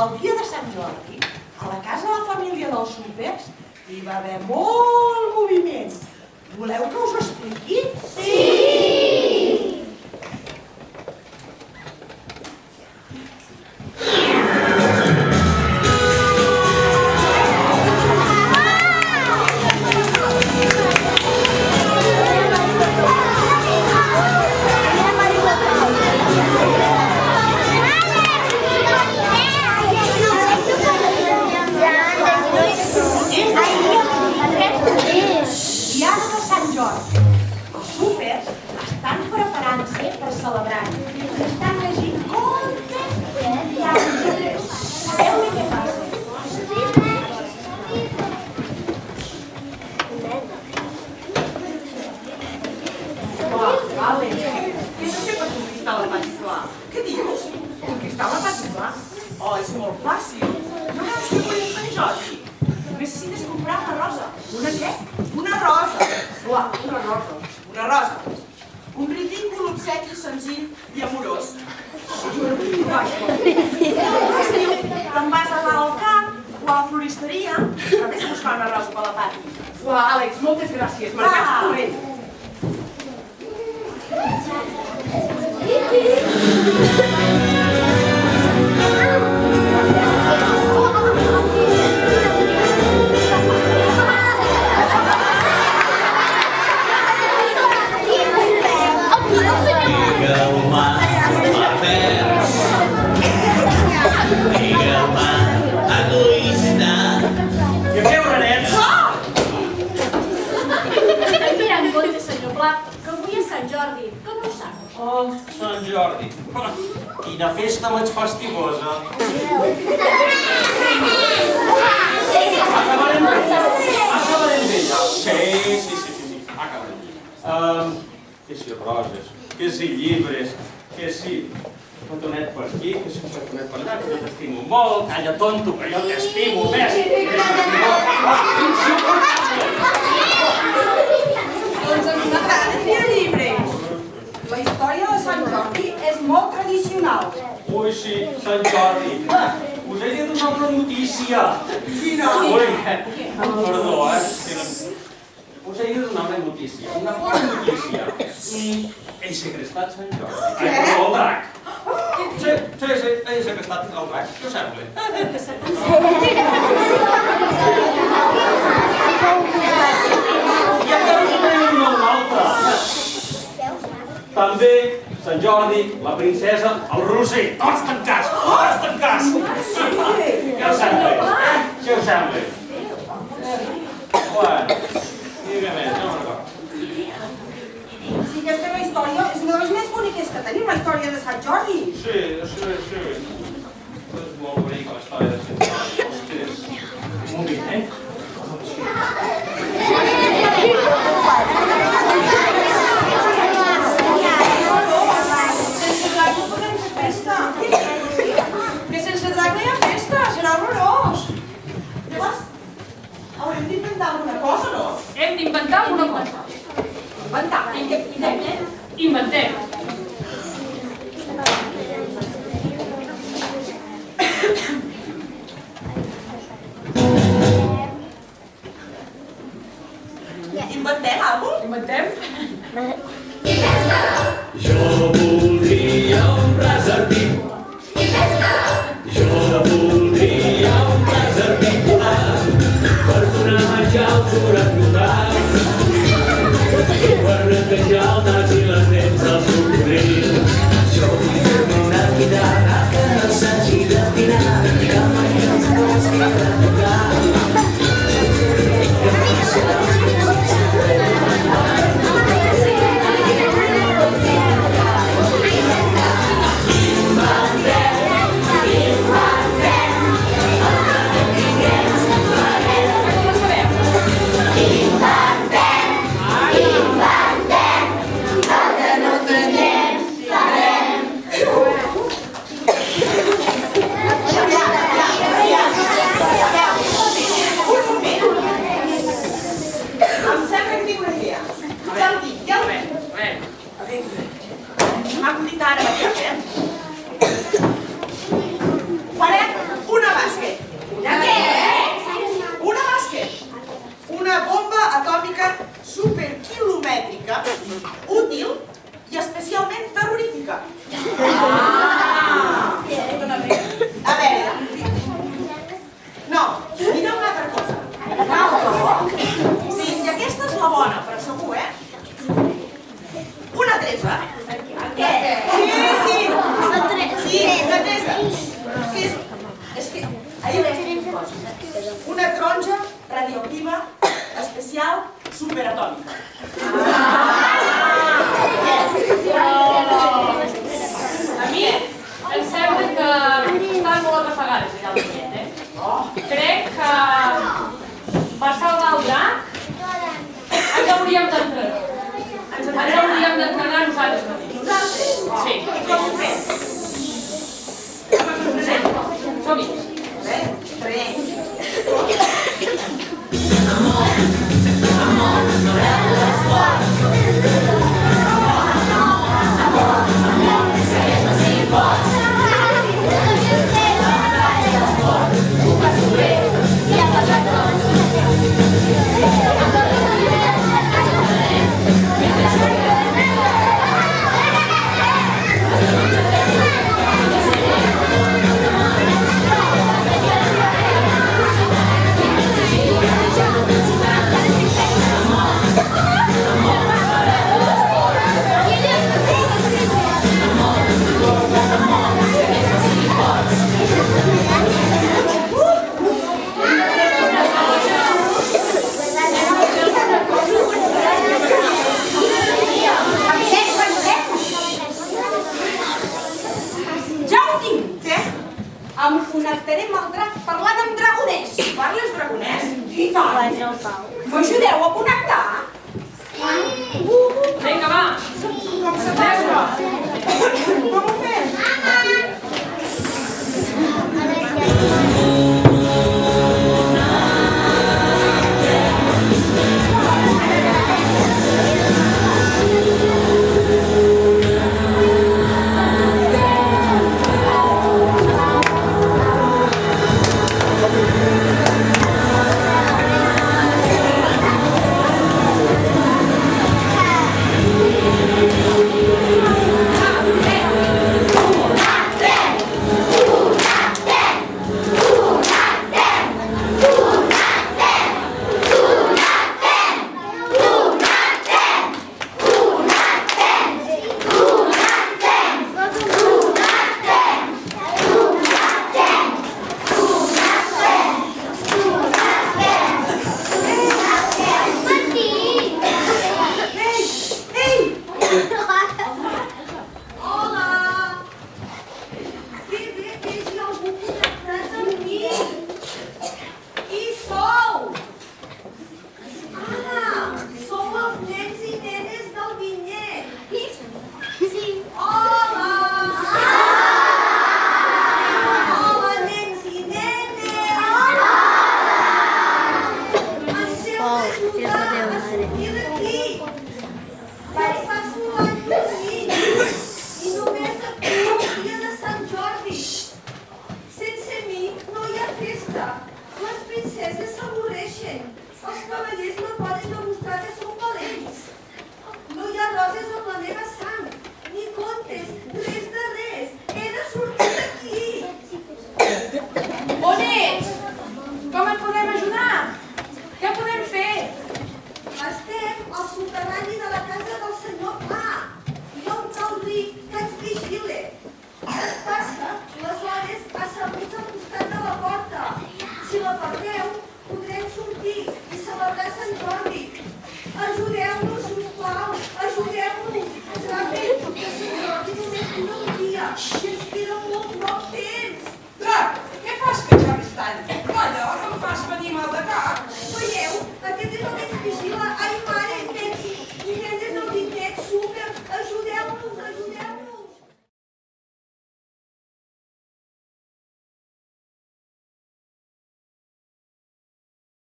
el dia de Sant Jordi, a la casa de la família dels súpers, hi va haver molt moviment. Voleu que us ho expliqui? Sí! Els súpers estan preparant-se per celebrar-ho. Estan llegint contes i diaris. Sabeu què passa? Uau, Àlex, què has? Oh, és molt fàcil. No veus que és Sant Jordi? Necessites comprar una rosa. Una què? Una rosa. Uau, una rosa. Una rosa. Un ridícul obsequi senzill i amorós. Te'n vas a al camp o a la floristeria i vés a buscar una rosa per la Pati. Uau, Àlex, moltes gràcies. Marcats Ah. corrent. Digueu-me que avui és Sant Jordi, que no ho sap. Oh, Sant Jordi. Quina festa més festivosa. Acabarem bé. Acabarem bé. Sí, sí, sí, sí, sí. acabarem. Um, que si roses, que si llibres, que si petonet per aquí, que si un petonet per allà, que jo t'estimo molt, calla tonto, que jo t'estimo més. Doncs a mi m'agrada llegir llibres. La història de Sant Jordi és molt tradicional. Ui, sí, Sant Jordi. Us he donar una notícia. Quina? Ui, perdó, eh? que no- Us he donar una notícia, una bona notícia. Mm, he segrestat Sant Jordi. Ai, perdó, el drac. Sí, sí, sí, he segrestat el drac. Què us sembla? I encara us en donar una altra. També, Sant Jordi, la princesa, el roser, tots tancats, tots tancats. Què us sembla? Què us sembla? Bueno, digue més, no me'n. Sí, aquesta la història, és una de les més boniques que tenim, la història de Sant Jordi. Sí, sí, sí. És molt bonica la història de Sant Jordi. Ostres, un moment, eh? Inventem alguna cosa? Inventem. Jo voldria un preservatiu. Jo voldria un preservatiu asimètrica, útil i especialment terrorífica. Ah! A veure... No, mira una altra cosa. Una altra cosa. Sí, i aquesta és la bona, però segur, eh? Una tresa. Què? Sí, sí. Una tresa. Sí, una tresa. És, és que... Ahir vaig coses. Una taronja radioactiva especial superatòmica. Tres. em connectaré amb el drac parlant amb dragonès. Parles dragonès? I tant. M'ajudeu a connectar? Sí. Uh, uh, uh. Vinga, va. Com se passa? Com ho fem?